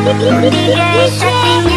Yeah,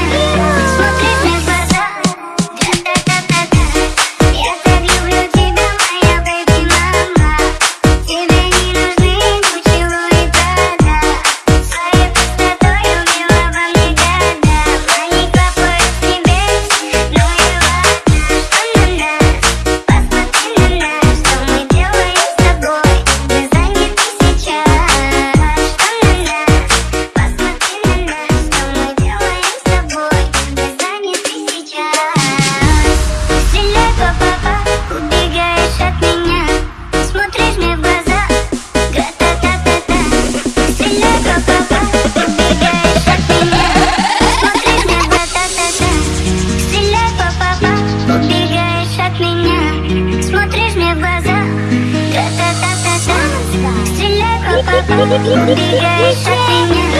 Yeah, yeah, yeah, yeah.